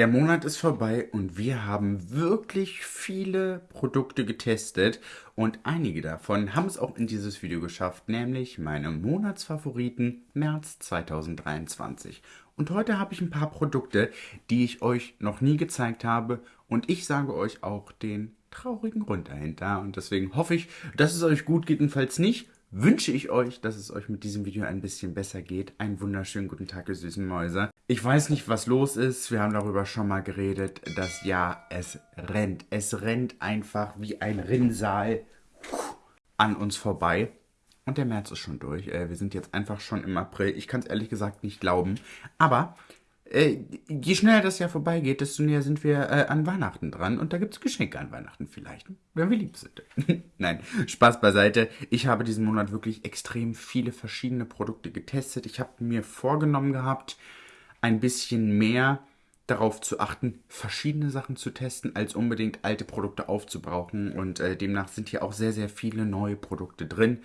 Der Monat ist vorbei und wir haben wirklich viele Produkte getestet und einige davon haben es auch in dieses Video geschafft, nämlich meine Monatsfavoriten März 2023. Und heute habe ich ein paar Produkte, die ich euch noch nie gezeigt habe und ich sage euch auch den traurigen Grund dahinter und deswegen hoffe ich, dass es euch gut geht und falls nicht, wünsche ich euch, dass es euch mit diesem Video ein bisschen besser geht. Einen wunderschönen guten Tag, ihr süßen Mäuse. Ich weiß nicht, was los ist. Wir haben darüber schon mal geredet. Das Jahr, es rennt. Es rennt einfach wie ein Rinnsal an uns vorbei. Und der März ist schon durch. Äh, wir sind jetzt einfach schon im April. Ich kann es ehrlich gesagt nicht glauben. Aber äh, je schneller das Jahr vorbeigeht, desto näher sind wir äh, an Weihnachten dran. Und da gibt es Geschenke an Weihnachten vielleicht, wenn wir lieb sind. Nein, Spaß beiseite. Ich habe diesen Monat wirklich extrem viele verschiedene Produkte getestet. Ich habe mir vorgenommen gehabt, ein bisschen mehr darauf zu achten, verschiedene Sachen zu testen, als unbedingt alte Produkte aufzubrauchen. Und äh, demnach sind hier auch sehr, sehr viele neue Produkte drin.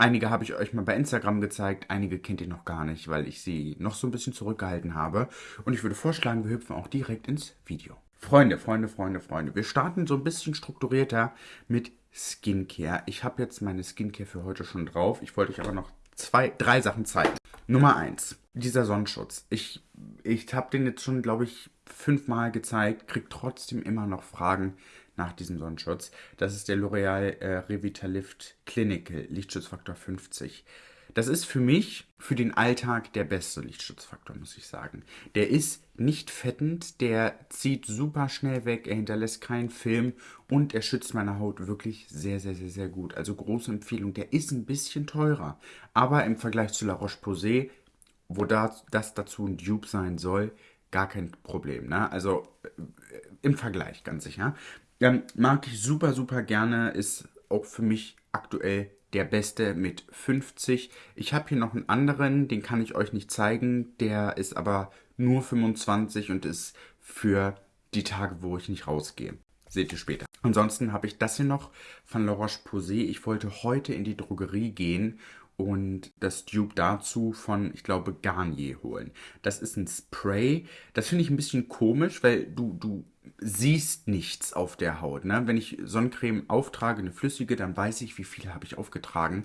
Einige habe ich euch mal bei Instagram gezeigt, einige kennt ihr noch gar nicht, weil ich sie noch so ein bisschen zurückgehalten habe. Und ich würde vorschlagen, wir hüpfen auch direkt ins Video. Freunde, Freunde, Freunde, Freunde, wir starten so ein bisschen strukturierter mit Skincare. Ich habe jetzt meine Skincare für heute schon drauf. Ich wollte euch aber noch zwei, drei Sachen zeigen. Nummer eins, dieser Sonnenschutz. Ich, ich habe den jetzt schon, glaube ich, fünfmal gezeigt, kriege trotzdem immer noch Fragen nach diesem Sonnenschutz. Das ist der L'Oreal äh, Revitalift Clinical Lichtschutzfaktor 50. Das ist für mich, für den Alltag, der beste Lichtschutzfaktor, muss ich sagen. Der ist nicht fettend, der zieht super schnell weg, er hinterlässt keinen Film und er schützt meine Haut wirklich sehr, sehr, sehr, sehr gut. Also große Empfehlung. Der ist ein bisschen teurer, aber im Vergleich zu La Roche-Posay, wo das, dazu ein Dupe sein soll, gar kein Problem. Ne? Also äh, im Vergleich, ganz sicher. Ja, mag ich super, super gerne, ist auch für mich aktuell der beste mit 50. Ich habe hier noch einen anderen, den kann ich euch nicht zeigen. Der ist aber nur 25 und ist für die Tage, wo ich nicht rausgehe. Seht ihr später. Ansonsten habe ich das hier noch von La Roche-Posay. Ich wollte heute in die Drogerie gehen und das Dupe dazu von, ich glaube, Garnier holen. Das ist ein Spray. Das finde ich ein bisschen komisch, weil du, du siehst nichts auf der Haut. Ne? Wenn ich Sonnencreme auftrage, eine flüssige, dann weiß ich, wie viel habe ich aufgetragen.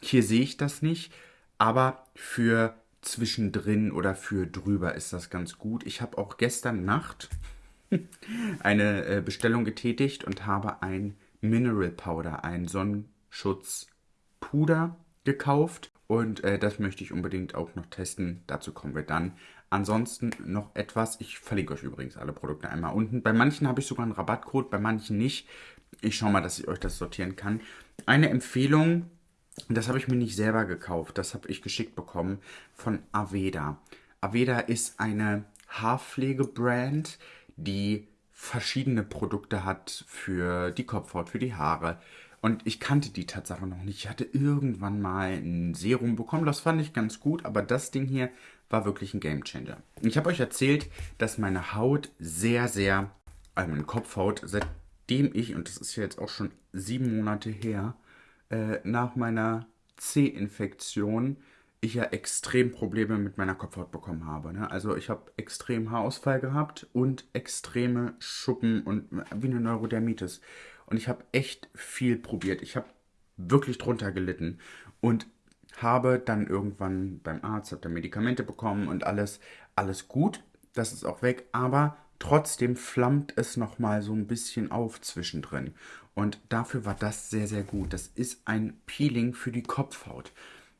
Hier sehe ich das nicht, aber für zwischendrin oder für drüber ist das ganz gut. Ich habe auch gestern Nacht eine äh, Bestellung getätigt und habe ein Mineral Powder, ein Sonnenschutzpuder gekauft und äh, das möchte ich unbedingt auch noch testen. Dazu kommen wir dann. Ansonsten noch etwas. Ich verlinke euch übrigens alle Produkte einmal unten. Bei manchen habe ich sogar einen Rabattcode, bei manchen nicht. Ich schaue mal, dass ich euch das sortieren kann. Eine Empfehlung, das habe ich mir nicht selber gekauft. Das habe ich geschickt bekommen von Aveda. Aveda ist eine Haarpflege-Brand, die verschiedene Produkte hat für die Kopfhaut, für die Haare, und ich kannte die Tatsache noch nicht. Ich hatte irgendwann mal ein Serum bekommen, das fand ich ganz gut, aber das Ding hier war wirklich ein Gamechanger. Ich habe euch erzählt, dass meine Haut sehr, sehr, also meine Kopfhaut, seitdem ich, und das ist ja jetzt auch schon sieben Monate her, äh, nach meiner C-Infektion, ich ja extrem Probleme mit meiner Kopfhaut bekommen habe. Ne? Also ich habe extrem Haarausfall gehabt und extreme Schuppen und wie eine Neurodermitis. Und ich habe echt viel probiert. Ich habe wirklich drunter gelitten und habe dann irgendwann beim Arzt, habe da Medikamente bekommen und alles, alles gut. Das ist auch weg, aber trotzdem flammt es nochmal so ein bisschen auf zwischendrin. Und dafür war das sehr, sehr gut. Das ist ein Peeling für die Kopfhaut.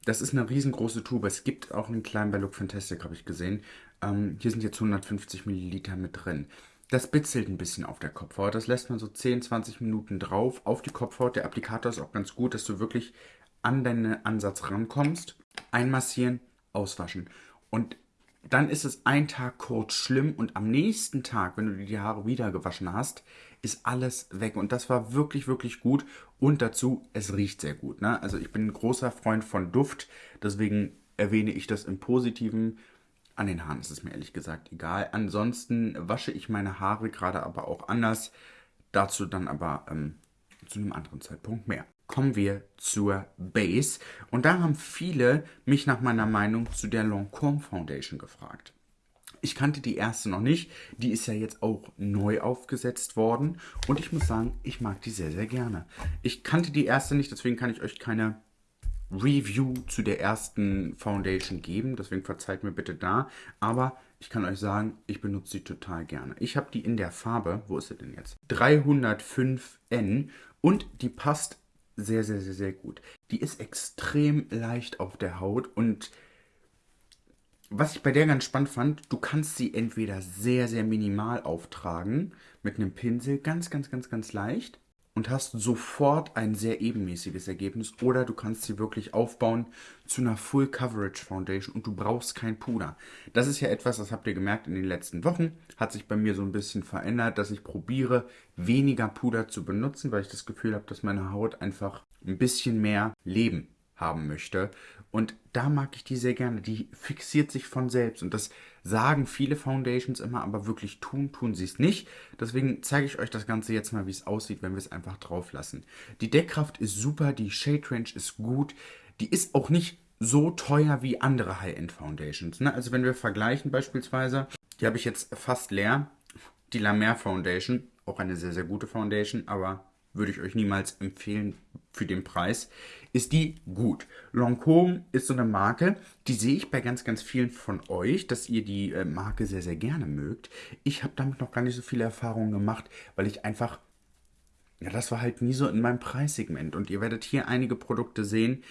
Das ist eine riesengroße Tube. Es gibt auch einen kleinen bei Look Fantastic, habe ich gesehen. Ähm, hier sind jetzt 150 Milliliter mit drin. Das bitzelt ein bisschen auf der Kopfhaut. Das lässt man so 10, 20 Minuten drauf auf die Kopfhaut. Der Applikator ist auch ganz gut, dass du wirklich an deinen Ansatz rankommst. Einmassieren, auswaschen. Und dann ist es ein Tag kurz schlimm und am nächsten Tag, wenn du dir die Haare wieder gewaschen hast, ist alles weg. Und das war wirklich, wirklich gut. Und dazu, es riecht sehr gut. Ne? Also ich bin ein großer Freund von Duft, deswegen erwähne ich das im Positiven. An den Haaren ist es mir ehrlich gesagt egal. Ansonsten wasche ich meine Haare gerade aber auch anders. Dazu dann aber ähm, zu einem anderen Zeitpunkt mehr. Kommen wir zur Base. Und da haben viele mich nach meiner Meinung zu der Lancôme Foundation gefragt. Ich kannte die erste noch nicht. Die ist ja jetzt auch neu aufgesetzt worden. Und ich muss sagen, ich mag die sehr, sehr gerne. Ich kannte die erste nicht, deswegen kann ich euch keine Review zu der ersten Foundation geben. Deswegen verzeiht mir bitte da. Aber ich kann euch sagen, ich benutze sie total gerne. Ich habe die in der Farbe, wo ist sie denn jetzt? 305N und die passt sehr, sehr, sehr, sehr gut. Die ist extrem leicht auf der Haut und was ich bei der ganz spannend fand, du kannst sie entweder sehr, sehr minimal auftragen mit einem Pinsel, ganz, ganz, ganz, ganz leicht und hast sofort ein sehr ebenmäßiges Ergebnis oder du kannst sie wirklich aufbauen zu einer Full Coverage Foundation und du brauchst kein Puder. Das ist ja etwas, das habt ihr gemerkt in den letzten Wochen, hat sich bei mir so ein bisschen verändert, dass ich probiere weniger Puder zu benutzen, weil ich das Gefühl habe, dass meine Haut einfach ein bisschen mehr Leben haben möchte und da mag ich die sehr gerne. Die fixiert sich von selbst. Und das sagen viele Foundations immer, aber wirklich tun, tun sie es nicht. Deswegen zeige ich euch das Ganze jetzt mal, wie es aussieht, wenn wir es einfach drauf lassen. Die Deckkraft ist super, die Shade Range ist gut. Die ist auch nicht so teuer wie andere High-End Foundations. Ne? Also wenn wir vergleichen beispielsweise, die habe ich jetzt fast leer. Die La Mer Foundation, auch eine sehr, sehr gute Foundation, aber würde ich euch niemals empfehlen für den Preis, ist die gut. Lancôme ist so eine Marke, die sehe ich bei ganz, ganz vielen von euch, dass ihr die äh, Marke sehr, sehr gerne mögt. Ich habe damit noch gar nicht so viele Erfahrungen gemacht, weil ich einfach, ja, das war halt nie so in meinem Preissegment. Und ihr werdet hier einige Produkte sehen,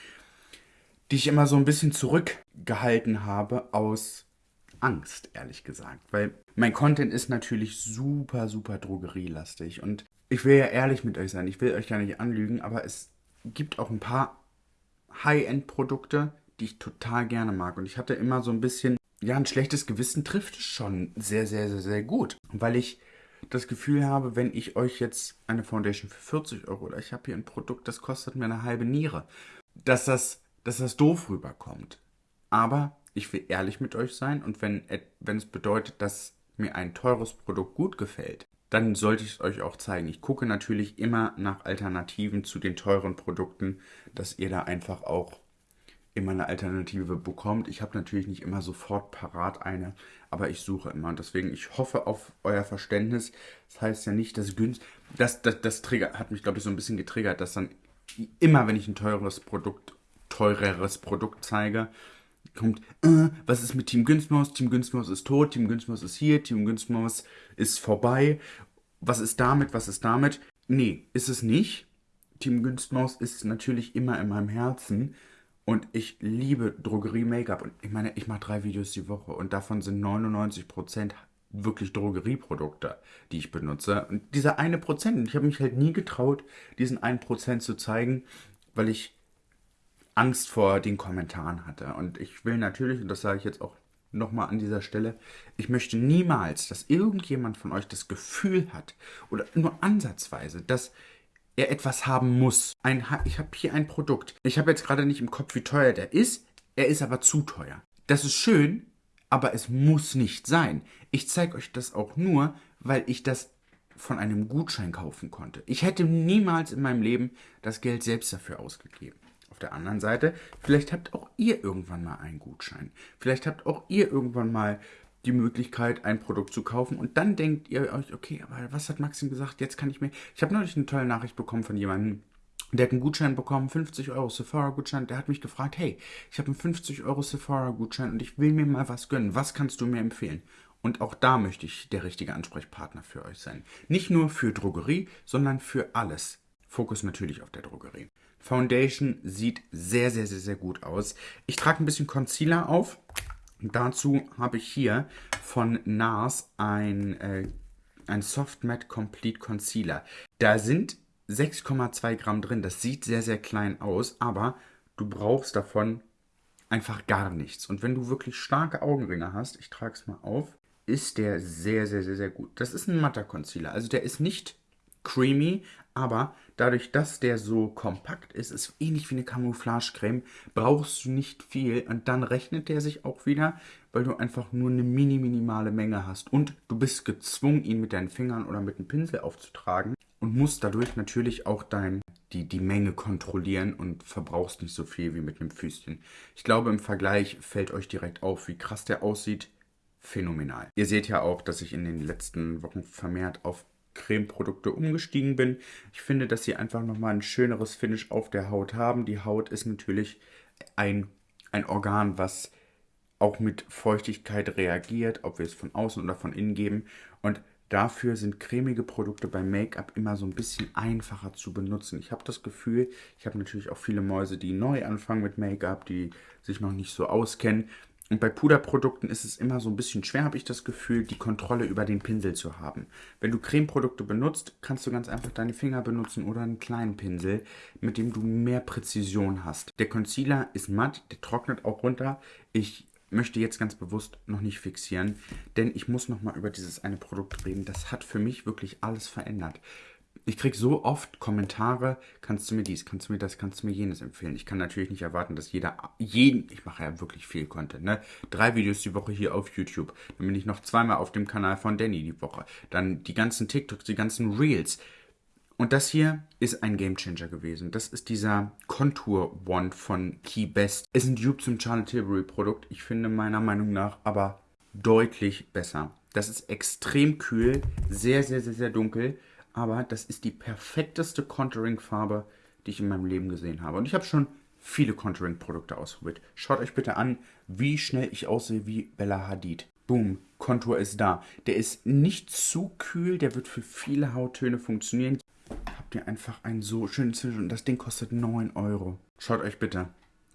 die ich immer so ein bisschen zurückgehalten habe aus Angst, ehrlich gesagt. Weil mein Content ist natürlich super, super drogerielastig. Und ich will ja ehrlich mit euch sein, ich will euch ja nicht anlügen, aber es gibt auch ein paar High-End-Produkte, die ich total gerne mag. Und ich hatte immer so ein bisschen, ja, ein schlechtes Gewissen trifft es schon sehr, sehr, sehr, sehr gut. Weil ich das Gefühl habe, wenn ich euch jetzt eine Foundation für 40 Euro oder ich habe hier ein Produkt, das kostet mir eine halbe Niere, dass das, dass das doof rüberkommt. Aber ich will ehrlich mit euch sein und wenn, wenn es bedeutet, dass mir ein teures Produkt gut gefällt, dann sollte ich es euch auch zeigen. Ich gucke natürlich immer nach Alternativen zu den teuren Produkten, dass ihr da einfach auch immer eine Alternative bekommt. Ich habe natürlich nicht immer sofort parat eine, aber ich suche immer. Und deswegen, ich hoffe auf euer Verständnis. Das heißt ja nicht, dass günst. Das, das, das Trigger hat mich, glaube ich, so ein bisschen getriggert, dass dann immer, wenn ich ein teures Produkt, teureres Produkt zeige, kommt, äh, was ist mit Team Günstmaus? Team Günstmaus ist tot, Team Günstmaus ist hier, Team Günstmaus ist vorbei. Was ist damit, was ist damit? Nee, ist es nicht. Team Günstmaus ist natürlich immer in meinem Herzen. Und ich liebe Drogerie-Make-up. Und ich meine, ich mache drei Videos die Woche und davon sind 99% wirklich Drogerieprodukte, die ich benutze. Und dieser eine Prozent, ich habe mich halt nie getraut, diesen einen Prozent zu zeigen, weil ich Angst vor den Kommentaren hatte. Und ich will natürlich, und das sage ich jetzt auch nochmal an dieser Stelle, ich möchte niemals, dass irgendjemand von euch das Gefühl hat oder nur ansatzweise, dass er etwas haben muss. Ein, ich habe hier ein Produkt. Ich habe jetzt gerade nicht im Kopf, wie teuer der ist. Er ist aber zu teuer. Das ist schön, aber es muss nicht sein. Ich zeige euch das auch nur, weil ich das von einem Gutschein kaufen konnte. Ich hätte niemals in meinem Leben das Geld selbst dafür ausgegeben. Auf der anderen Seite, vielleicht habt auch ihr irgendwann mal einen Gutschein. Vielleicht habt auch ihr irgendwann mal die Möglichkeit, ein Produkt zu kaufen und dann denkt ihr euch, okay, aber was hat Maxim gesagt? Jetzt kann ich mir. Ich habe neulich eine tolle Nachricht bekommen von jemandem, der hat einen Gutschein bekommen, 50 Euro Sephora-Gutschein. Der hat mich gefragt, hey, ich habe einen 50 Euro Sephora-Gutschein und ich will mir mal was gönnen. Was kannst du mir empfehlen? Und auch da möchte ich der richtige Ansprechpartner für euch sein. Nicht nur für Drogerie, sondern für alles. Fokus natürlich auf der Drogerie. Foundation sieht sehr, sehr, sehr, sehr gut aus. Ich trage ein bisschen Concealer auf. Dazu habe ich hier von NARS ein, äh, ein Soft Matte Complete Concealer. Da sind 6,2 Gramm drin. Das sieht sehr, sehr klein aus, aber du brauchst davon einfach gar nichts. Und wenn du wirklich starke Augenringe hast, ich trage es mal auf, ist der sehr, sehr, sehr, sehr gut. Das ist ein matter Concealer. Also der ist nicht creamy, aber dadurch, dass der so kompakt ist, ist ähnlich wie eine Camouflage-Creme, brauchst du nicht viel und dann rechnet der sich auch wieder, weil du einfach nur eine mini minimale Menge hast und du bist gezwungen, ihn mit deinen Fingern oder mit einem Pinsel aufzutragen und musst dadurch natürlich auch dein, die, die Menge kontrollieren und verbrauchst nicht so viel wie mit einem Füßchen. Ich glaube, im Vergleich fällt euch direkt auf, wie krass der aussieht phänomenal. Ihr seht ja auch, dass ich in den letzten Wochen vermehrt auf Cremeprodukte umgestiegen bin. Ich finde, dass sie einfach nochmal ein schöneres Finish auf der Haut haben. Die Haut ist natürlich ein, ein Organ, was auch mit Feuchtigkeit reagiert, ob wir es von außen oder von innen geben. Und dafür sind cremige Produkte beim Make-up immer so ein bisschen einfacher zu benutzen. Ich habe das Gefühl, ich habe natürlich auch viele Mäuse, die neu anfangen mit Make-up, die sich noch nicht so auskennen. Und bei Puderprodukten ist es immer so ein bisschen schwer, habe ich das Gefühl, die Kontrolle über den Pinsel zu haben. Wenn du Cremeprodukte benutzt, kannst du ganz einfach deine Finger benutzen oder einen kleinen Pinsel, mit dem du mehr Präzision hast. Der Concealer ist matt, der trocknet auch runter. Ich möchte jetzt ganz bewusst noch nicht fixieren, denn ich muss noch mal über dieses eine Produkt reden. Das hat für mich wirklich alles verändert ich kriege so oft Kommentare, kannst du mir dies, kannst du mir das, kannst du mir jenes empfehlen. Ich kann natürlich nicht erwarten, dass jeder, jeden, ich mache ja wirklich viel Content, ne? Drei Videos die Woche hier auf YouTube. Dann bin ich noch zweimal auf dem Kanal von Danny die Woche. Dann die ganzen TikToks, die ganzen Reels. Und das hier ist ein Gamechanger gewesen. Das ist dieser Contour Wand von Key Best. Ist ein Dupe zum Charlotte Tilbury Produkt. Ich finde meiner Meinung nach aber deutlich besser. Das ist extrem kühl, sehr, sehr, sehr, sehr dunkel aber das ist die perfekteste Contouring-Farbe, die ich in meinem Leben gesehen habe. Und ich habe schon viele Contouring-Produkte ausprobiert. Schaut euch bitte an, wie schnell ich aussehe wie Bella Hadid. Boom, Kontur ist da. Der ist nicht zu kühl, der wird für viele Hauttöne funktionieren. Habt ihr einfach einen so schönen Zwischen und das Ding kostet 9 Euro. Schaut euch bitte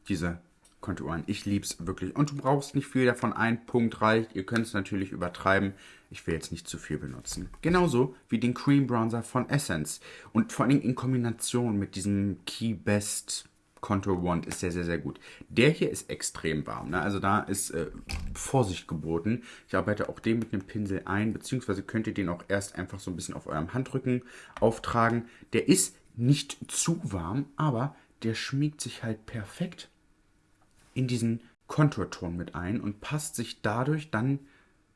diese Konturen. Ich lieb's wirklich. Und du brauchst nicht viel davon. Ein Punkt reicht. Ihr könnt es natürlich übertreiben. Ich will jetzt nicht zu viel benutzen. Genauso wie den Cream Bronzer von Essence. Und vor allem in Kombination mit diesem Key Best Contour Wand ist sehr, sehr, sehr gut. Der hier ist extrem warm. Ne? Also da ist äh, Vorsicht geboten. Ich arbeite auch den mit einem Pinsel ein, beziehungsweise könnt ihr den auch erst einfach so ein bisschen auf eurem Handrücken auftragen. Der ist nicht zu warm, aber der schmiegt sich halt perfekt in diesen Konturton mit ein und passt sich dadurch dann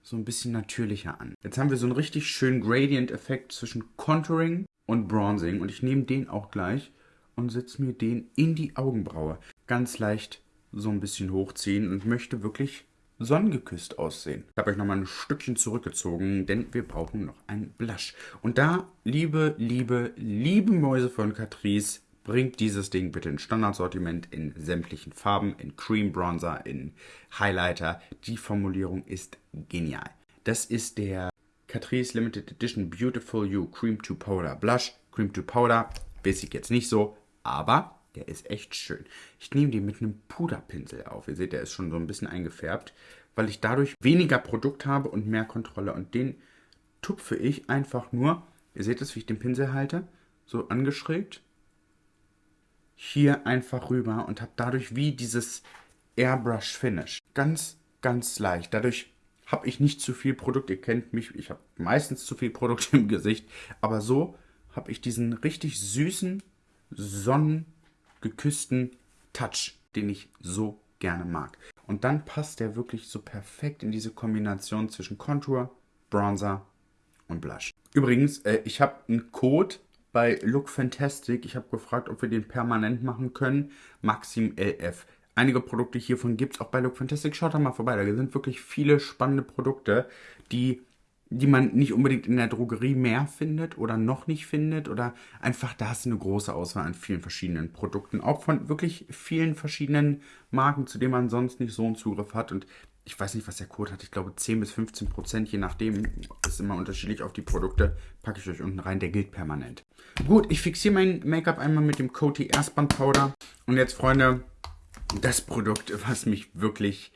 so ein bisschen natürlicher an. Jetzt haben wir so einen richtig schönen Gradient-Effekt zwischen Contouring und Bronzing und ich nehme den auch gleich und setze mir den in die Augenbraue. Ganz leicht so ein bisschen hochziehen und möchte wirklich sonnengeküsst aussehen. Ich habe euch nochmal ein Stückchen zurückgezogen, denn wir brauchen noch einen Blush. Und da, liebe, liebe, liebe Mäuse von Catrice, bringt dieses Ding bitte in Standardsortiment in sämtlichen Farben, in Cream Bronzer, in Highlighter. Die Formulierung ist genial. Das ist der Catrice Limited Edition Beautiful You Cream to Powder Blush. Cream to Powder weiß ich jetzt nicht so, aber der ist echt schön. Ich nehme den mit einem Puderpinsel auf. Ihr seht, der ist schon so ein bisschen eingefärbt, weil ich dadurch weniger Produkt habe und mehr Kontrolle. Und den tupfe ich einfach nur, ihr seht es, wie ich den Pinsel halte, so angeschrägt hier einfach rüber und habe dadurch wie dieses Airbrush Finish. Ganz, ganz leicht. Dadurch habe ich nicht zu viel Produkt. Ihr kennt mich, ich habe meistens zu viel Produkt im Gesicht. Aber so habe ich diesen richtig süßen, sonnengeküssten Touch, den ich so gerne mag. Und dann passt der wirklich so perfekt in diese Kombination zwischen Contour, Bronzer und Blush. Übrigens, äh, ich habe einen Code bei Look Fantastic. Ich habe gefragt, ob wir den permanent machen können. Maxim LF. Einige Produkte hiervon gibt es auch bei Look Fantastic. Schaut da mal vorbei. Da sind wirklich viele spannende Produkte, die, die man nicht unbedingt in der Drogerie mehr findet oder noch nicht findet. Oder einfach da hast du eine große Auswahl an vielen verschiedenen Produkten. Auch von wirklich vielen verschiedenen Marken, zu denen man sonst nicht so einen Zugriff hat. Und ich weiß nicht, was der Code hat. Ich glaube 10 bis 15 Prozent, je nachdem. Ist immer unterschiedlich auf die Produkte. Packe ich euch unten rein. Der gilt permanent. Gut, ich fixiere mein Make-up einmal mit dem Coty Erstband Powder. Und jetzt, Freunde, das Produkt, was mich wirklich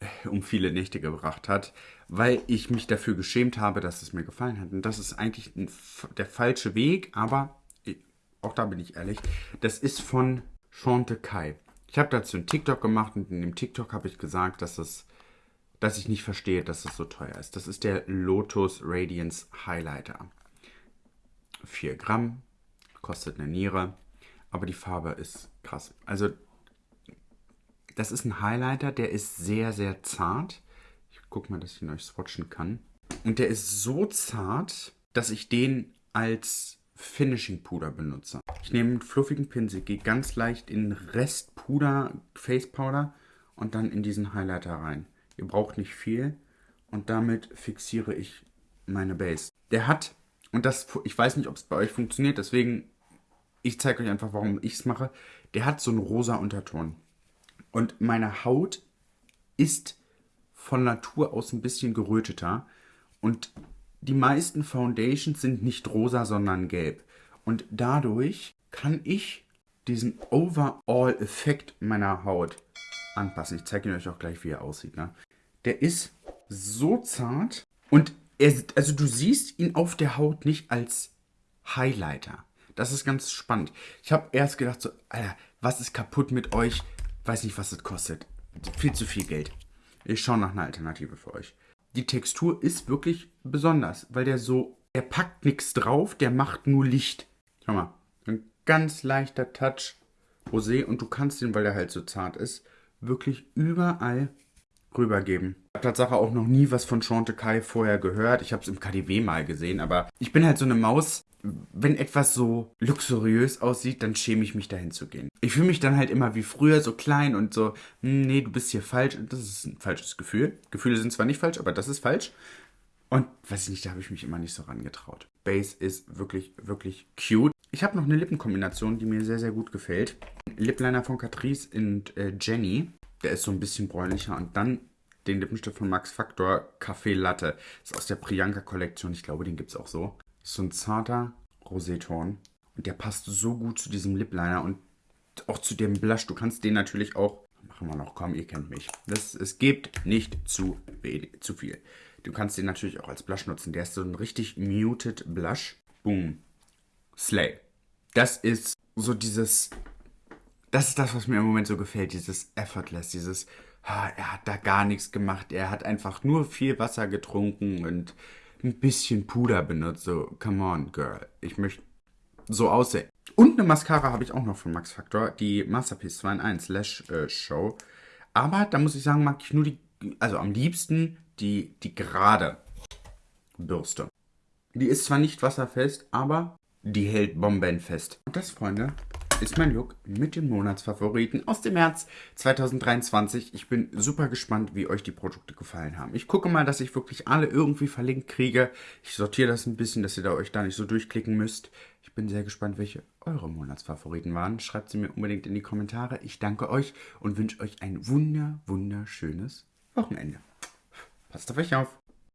äh, um viele Nächte gebracht hat, weil ich mich dafür geschämt habe, dass es mir gefallen hat. Und das ist eigentlich ein, der falsche Weg, aber auch da bin ich ehrlich. Das ist von Chante Kai. Ich habe dazu einen TikTok gemacht und in dem TikTok habe ich gesagt, dass es dass ich nicht verstehe, dass es so teuer ist. Das ist der Lotus Radiance Highlighter. 4 Gramm, kostet eine Niere, aber die Farbe ist krass. Also, das ist ein Highlighter, der ist sehr, sehr zart. Ich gucke mal, dass ich ihn euch swatchen kann. Und der ist so zart, dass ich den als Finishing Puder benutze. Ich nehme einen fluffigen Pinsel, gehe ganz leicht in Restpuder, Face Powder und dann in diesen Highlighter rein. Ihr braucht nicht viel und damit fixiere ich meine Base. Der hat, und das, ich weiß nicht, ob es bei euch funktioniert, deswegen, ich zeige euch einfach, warum ich es mache. Der hat so einen rosa Unterton. Und meine Haut ist von Natur aus ein bisschen geröteter. Und die meisten Foundations sind nicht rosa, sondern gelb. Und dadurch kann ich diesen Overall-Effekt meiner Haut anpassen. Ich zeige ihn euch auch gleich, wie er aussieht. Ne? Der ist so zart und er, also du siehst ihn auf der Haut nicht als Highlighter. Das ist ganz spannend. Ich habe erst gedacht so, Alter, was ist kaputt mit euch? Weiß nicht, was es kostet. Viel zu viel Geld. Ich schaue nach einer Alternative für euch. Die Textur ist wirklich besonders, weil der so, er packt nichts drauf, der macht nur Licht. Schau mal, ein ganz leichter Touch Rosé und du kannst den, weil der halt so zart ist, wirklich überall rübergeben. Ich habe Tatsache auch noch nie was von Chantecaille vorher gehört. Ich habe es im KDW mal gesehen, aber ich bin halt so eine Maus. Wenn etwas so luxuriös aussieht, dann schäme ich mich dahin zu gehen. Ich fühle mich dann halt immer wie früher so klein und so, hm, nee, du bist hier falsch. Das ist ein falsches Gefühl. Gefühle sind zwar nicht falsch, aber das ist falsch. Und weiß ich nicht, da habe ich mich immer nicht so rangetraut. Base ist wirklich, wirklich cute. Ich habe noch eine Lippenkombination, die mir sehr, sehr gut gefällt. Lipliner von Catrice und äh, Jenny. Der ist so ein bisschen bräunlicher. Und dann den Lippenstift von Max Factor Café Latte. Ist aus der Priyanka-Kollektion. Ich glaube, den gibt es auch so. Ist so ein zarter Roséton. Und der passt so gut zu diesem Lipliner und auch zu dem Blush. Du kannst den natürlich auch... Machen wir noch, komm, ihr kennt mich. Das, es gibt nicht zu, zu viel. Du kannst den natürlich auch als Blush nutzen. Der ist so ein richtig muted Blush. Boom. Slay. Das ist so dieses das ist das, was mir im Moment so gefällt, dieses Effortless, dieses, er hat da gar nichts gemacht, er hat einfach nur viel Wasser getrunken und ein bisschen Puder benutzt. So, come on, girl, ich möchte so aussehen. Und eine Mascara habe ich auch noch von Max Factor, die Masterpiece 2 in 1 Lash äh, Show. Aber da muss ich sagen, mag ich nur die, also am liebsten die, die gerade Bürste. Die ist zwar nicht wasserfest, aber die hält bombenfest. Und das, Freunde, ist mein Look mit den Monatsfavoriten aus dem März 2023. Ich bin super gespannt, wie euch die Produkte gefallen haben. Ich gucke mal, dass ich wirklich alle irgendwie verlinkt kriege. Ich sortiere das ein bisschen, dass ihr da euch da nicht so durchklicken müsst. Ich bin sehr gespannt, welche eure Monatsfavoriten waren. Schreibt sie mir unbedingt in die Kommentare. Ich danke euch und wünsche euch ein wunder, wunderschönes Wochenende. Passt auf euch auf.